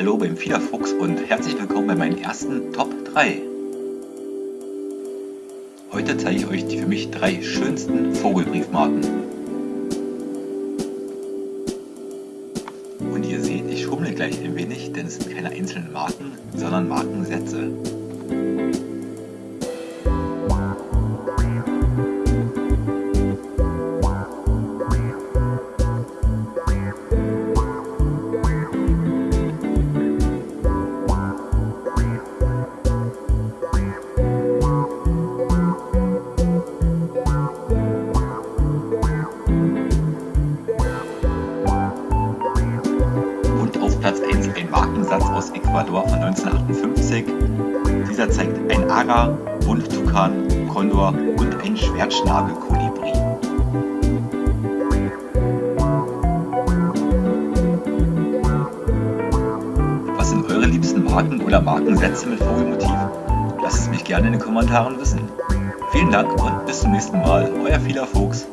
Hallo beim Fiederfuchs und herzlich willkommen bei meinen ersten Top 3. Heute zeige ich euch die für mich drei schönsten Vogelbriefmarken. Und ihr seht, ich schummle gleich ein wenig, denn es sind keine einzelnen Marken, sondern Markensätze. 1 ein Markensatz aus Ecuador von 1958. Dieser zeigt ein Aga, Bunttukan, Kondor und ein Schwertschnabelkolibri. Was sind eure liebsten Marken oder Markensätze mit Vogelmotiv? Lasst es mich gerne in den Kommentaren wissen. Vielen Dank und bis zum nächsten Mal, euer Vieler Fuchs.